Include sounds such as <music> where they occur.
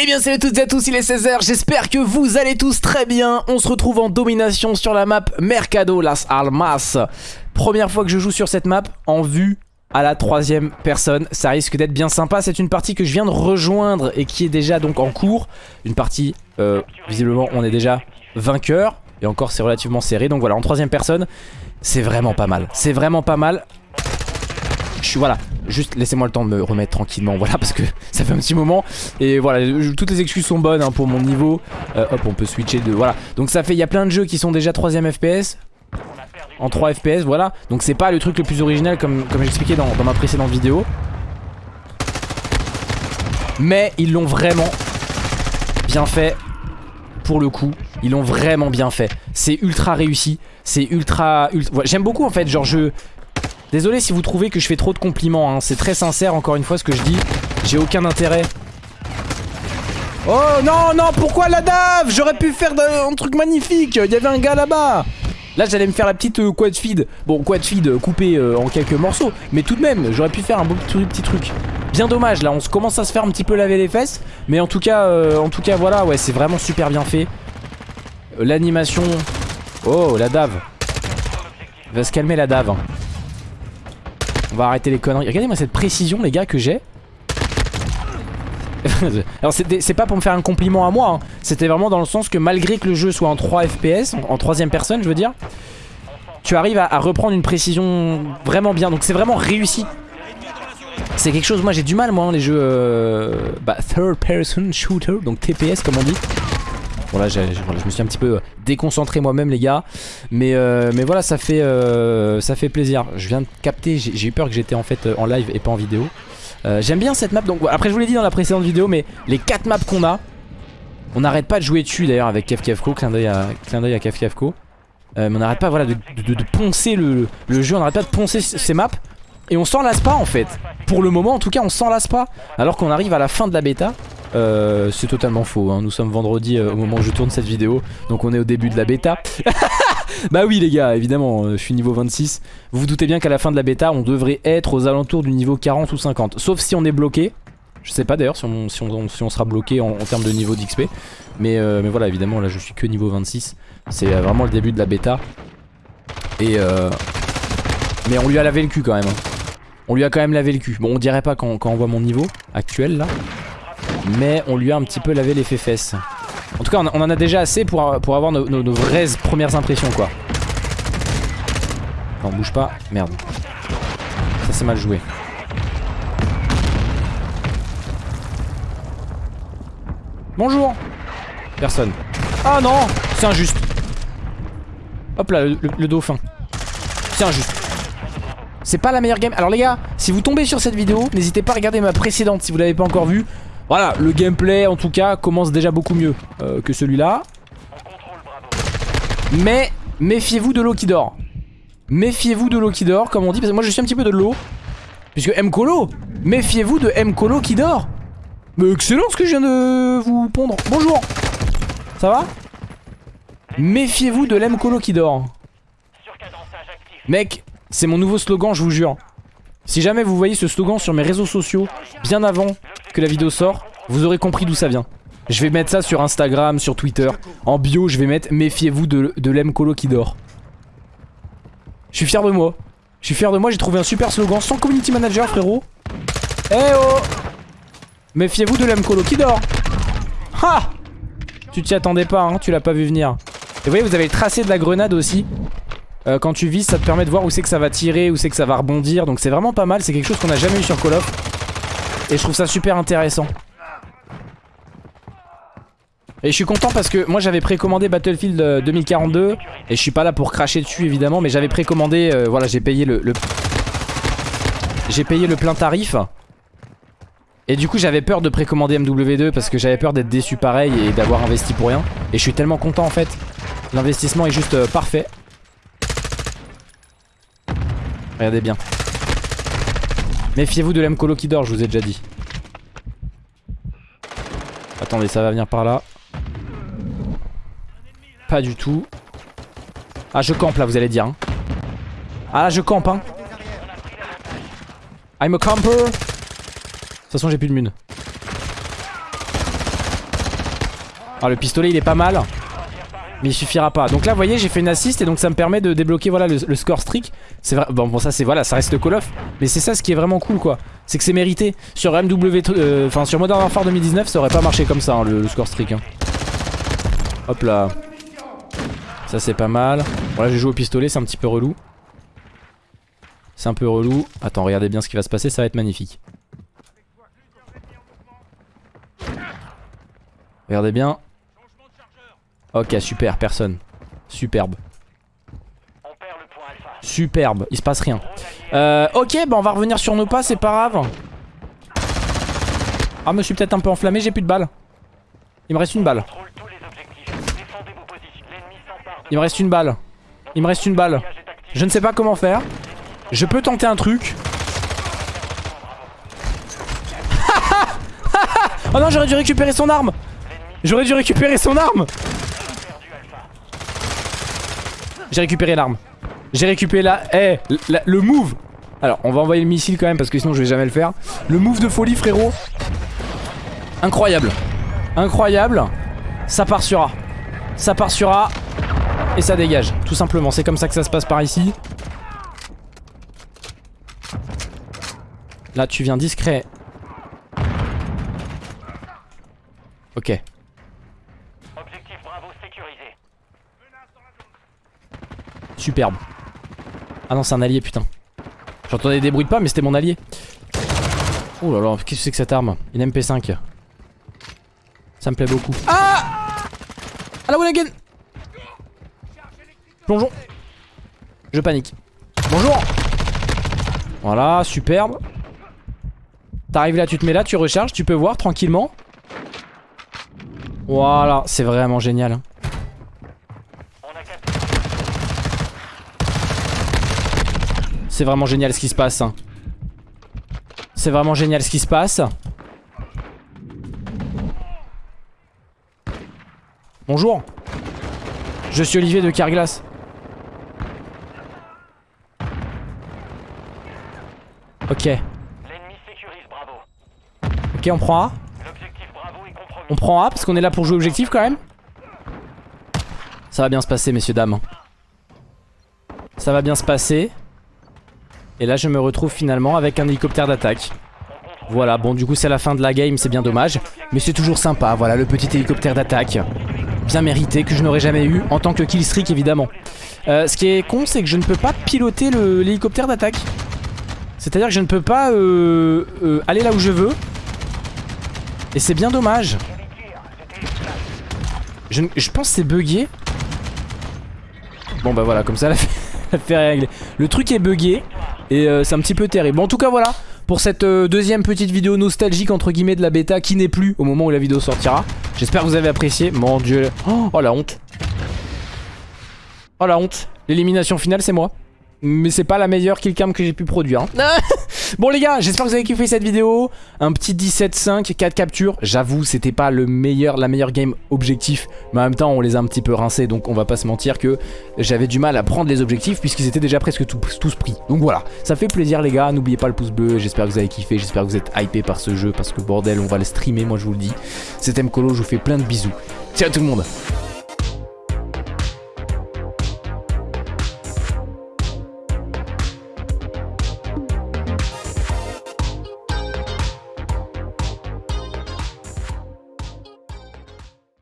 Eh bien salut à toutes et à tous, il est 16h, j'espère que vous allez tous très bien. On se retrouve en domination sur la map Mercado Las Almas. Première fois que je joue sur cette map en vue à la troisième personne. Ça risque d'être bien sympa, c'est une partie que je viens de rejoindre et qui est déjà donc en cours. Une partie, euh, visiblement on est déjà vainqueur Et encore c'est relativement serré, donc voilà en troisième personne C'est vraiment pas mal, c'est vraiment pas mal. Je suis voilà Juste laissez-moi le temps de me remettre tranquillement Voilà parce que <laughs> ça fait un petit moment. Et voilà toutes les excuses sont bonnes hein, pour mon niveau. Euh, Hop on peut switcher de voilà. Donc ça fait il y a plein de jeux qui sont déjà 3ème FPS En 3 FPS voilà. Donc c'est pas le truc le plus original comme, comme j'expliquais dans, dans ma précédente vidéo. Mais ils l'ont vraiment bien fait. Pour le coup Ils l'ont vraiment bien fait. C'est ultra réussi. C'est ultra, ultra... J'aime beaucoup en fait genre je Désolé si vous trouvez que je fais trop de compliments, hein. c'est très sincère encore une fois ce que je dis. J'ai aucun intérêt. Oh non, non, pourquoi la dave? J'aurais pu faire un truc magnifique, il y avait un gars là-bas. Là j'allais me faire la petite euh, quad feed. Bon quad feed euh, coupé euh, en quelques morceaux. Mais tout de même j'aurais pu faire un beau petit, truc Bien dommage là on commence à se faire un petit peu laver les fesses. Mais en tout cas en tout cas voilà ouais c'est vraiment super bien fait. L'animation. Oh la dave. Va se calmer la dave hein. On va arrêter les conneries. Regardez-moi cette précision, les gars, que j'ai. <laughs> Alors c'est pas pour me faire un compliment à moi hein. C'était vraiment dans le sens que malgré que le jeu soit en 3 FPS En, troisième personne je veux dire Tu arrives à, reprendre une précision vraiment bien Donc c'est vraiment réussi C'est quelque chose moi j'ai du mal moi hein, les jeux euh, bah, Third person shooter Donc TPS comme on dit Voilà, je me suis un petit peu déconcentré moi-même les gars. Mais, euh, mais voilà ça fait, euh, ça fait plaisir. Je viens de capter, j'ai eu peur que j'étais en fait euh, en live et pas en vidéo. J'aime bien cette map donc après je vous l'ai dit dans la précédente vidéo Mais les 4 maps qu'on a On n'arrête pas de jouer dessus d'ailleurs avec KefKefko Clin d'œil à, KefKefko Mais on n'arrête pas voilà, de, de, poncer le, le jeu On n'arrête pas de poncer ces maps. Et on s'en lasse pas en fait. Pour le moment en tout cas on s'en lasse pas. Alors qu'on arrive à la fin de la bêta euh, c'est totalement faux, hein. nous sommes vendredi euh, au moment où je tourne cette vidéo Donc on est au début de la bêta. <laughs> Bah oui les gars, évidemment, euh, je suis niveau 26 Vous vous doutez bien qu'à la fin de la bêta On devrait être aux alentours du niveau 40 ou 50 Sauf si on est bloqué. Je sais pas d'ailleurs si on, sera bloqué en, termes de niveau d'XP mais, mais voilà, évidemment, là je suis que niveau 26 C'est vraiment le début de la bêta. Et Mais on lui a lavé le cul quand même hein. On lui a quand même lavé le cul. Bon on dirait pas quand on voit mon niveau actuel là mais on lui a un petit peu lavé les fesses. En tout cas, on en a déjà assez pour, pour avoir nos, vraies premières impressions, quoi. Non, bouge pas. Merde. Ça, c'est mal joué. Bonjour Personne. Ah non C'est injuste. Hop là, le, dauphin. C'est injuste. C'est pas la meilleure game. Alors les gars, si vous tombez sur cette vidéo, n'hésitez pas à regarder ma précédente si vous l'avez pas encore vue. Voilà, le gameplay en tout cas commence déjà beaucoup mieux euh, que celui-là. Mais méfiez-vous de l'eau qui dort. Méfiez-vous de l'eau qui dort, comme on dit, parce que moi je suis un petit peu de l'eau. Puisque M-Colo, méfiez-vous de M-Colo qui dort. Mais excellent ce que je viens de vous pondre. Bonjour. Ça va? Méfiez-vous de l'M-Colo qui dort. Mec, c'est mon nouveau slogan, je vous jure. Si jamais vous voyez ce slogan sur mes réseaux sociaux bien avant que la vidéo sort, vous aurez compris d'où ça vient. Je vais mettre ça sur Instagram, sur Twitter. En bio, je vais mettre méfiez-vous de, de l'M-Colo qui dort. Je suis fier de moi. Je suis fier de moi, j'ai trouvé un super slogan sans community manager, frérot. Eh oh Méfiez-vous de l'M-Colo qui dort. Ha Tu t'y attendais pas, hein, tu l'as pas vu venir. Et vous voyez, vous avez le tracé de la grenade aussi. Euh, quand tu vises ça te permet de voir où c'est que ça va tirer, où c'est que ça va rebondir Donc c'est vraiment pas mal, c'est quelque chose qu'on a jamais eu sur Call of Et je trouve ça super intéressant. Et je suis content parce que moi j'avais précommandé Battlefield 2042 euh, Et je suis pas là pour cracher dessus évidemment Mais j'avais précommandé, euh, voilà j'ai payé le, le... J'ai payé le plein tarif. Et du coup j'avais peur de précommander MW2 Parce que j'avais peur d'être déçu pareil et d'avoir investi pour rien. Et je suis tellement content en fait. L'investissement est juste parfait. Regardez bien. Méfiez-vous de l'Mcolo qui dort, je vous ai déjà dit. Attendez, ça va venir par là. Pas du tout. Ah, je campe là, vous allez dire. Hein. Ah, je campe, hein. I'm a camper. De toute façon, j'ai plus de mune. Ah le pistolet il est pas mal mais il suffira pas. Donc là, vous voyez, j'ai fait une assist et donc ça me permet de débloquer voilà le, score streak. C'est vrai. Bon, bon, ça c'est voilà, ça reste Call of, mais c'est ça ce qui est vraiment cool quoi. C'est que c'est mérité. Sur MW, euh, enfin sur Modern Warfare 2019, ça aurait pas marché comme ça hein, le, score streak. Hein. Hop là. Ça c'est pas mal. Bon là, j'ai joué au pistolet, c'est un petit peu relou. C'est un peu relou. Attends, regardez bien ce qui va se passer, ça va être magnifique. Regardez bien. Ok, super, personne. Superbe. Superbe, il se passe rien. Euh, ok, bah on va revenir sur nos pas, c'est pas grave. Ah, me suis peut-être un peu enflammé, j'ai plus de balles. Il me reste une balle. Il me reste une balle. Il me reste une balle. Je ne sais pas comment faire. Je peux tenter un truc. oh <laughs> non, j'aurais dû récupérer son arme. J'aurais dû récupérer son arme. J'ai récupéré l'arme. J'ai récupéré la... Eh, le move Alors, on va envoyer le missile quand même parce que sinon je vais jamais le faire. Le move de folie, frérot. Incroyable. Incroyable. Ça part sur A. Ça part sur A. Et ça dégage. Tout simplement. C'est comme ça que ça se passe par ici. Là, tu viens discret. Ok. Superbe. Ah non, c'est un allié, putain. J'entendais des bruits de pas, mais c'était mon allié. Oh là là, qu'est-ce que c'est que cette arme? Une MP5. Ça me plaît beaucoup. Ah Ah la one again Plongeon. Je panique. Bonjour Voilà, superbe. T'arrives là, tu te mets là, tu recharges, tu peux voir tranquillement. Voilà, c'est vraiment génial. C'est vraiment génial ce qui se passe. Hein. C'est vraiment génial ce qui se passe. Bonjour. Je suis Olivier de Carglass. Ok. Ok, on prend A. On prend A parce qu'on est là pour jouer objectif quand même. Ça va bien se passer, messieurs, dames. Ça va bien se passer. Et là je me retrouve finalement avec un hélicoptère d'attaque. Voilà bon du coup c'est la fin de la game c'est bien dommage. Mais c'est toujours sympa voilà le petit hélicoptère d'attaque. Bien mérité que je n'aurais jamais eu en tant que killstreak évidemment. Euh, Ce qui est con c'est que je ne peux pas piloter l'hélicoptère d'attaque. C'est à dire que je ne peux pas euh, euh, aller là où je veux. Et c'est bien dommage. Je, pense c'est bugué. Bon bah voilà comme ça <laughs> la fait régler Le truc est bugué et euh, c'est un petit peu terrible. en tout cas, voilà pour cette euh, deuxième petite vidéo nostalgique entre guillemets de la bêta qui n'est plus au moment où la vidéo sortira. J'espère que vous avez apprécié. Mon dieu. Oh la honte. Oh la honte. L'élimination finale c'est moi. Mais c'est pas la meilleure killcam que j'ai pu produire. Hein. <laughs> Bon les gars, j'espère que vous avez kiffé cette vidéo. Un petit 17-5, 4 captures. J'avoue, c'était pas le meilleur, la meilleure game objectif. Mais en même temps, on les a un petit peu rincés. Donc on va pas se mentir que j'avais du mal à prendre les objectifs puisqu'ils étaient déjà presque tous pris. Donc voilà, ça fait plaisir les gars. N'oubliez pas le pouce bleu. J'espère que vous avez kiffé. J'espère que vous êtes hypé par ce jeu parce que bordel, on va le streamer, moi je vous le dis. C'était Mkolo, je vous fais plein de bisous. Ciao tout le monde